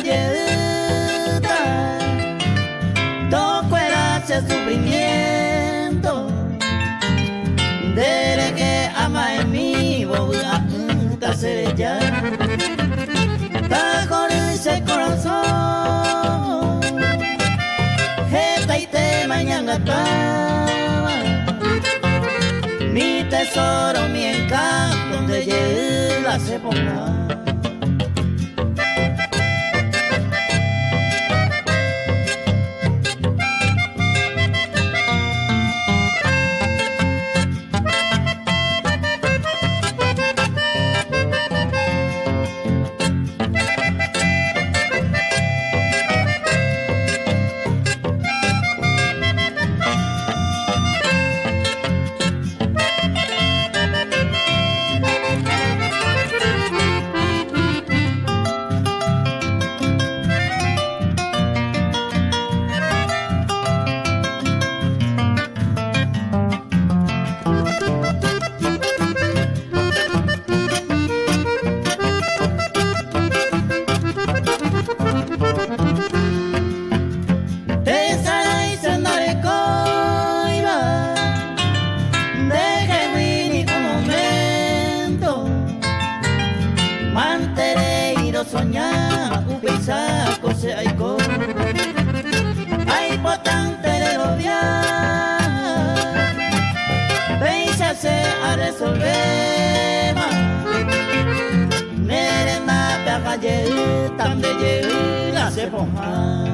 galleta, toco el sufrimiento, dele que ama en mí, boga, se ya, bajo ese corazón, jeta y te mañana estaba, mi tesoro, mi encanto, donde llega se ponga. Soñar upisa kose aiko ai potante de odiar Pensa se a resolver. Nere na pega ye tan de la se ponja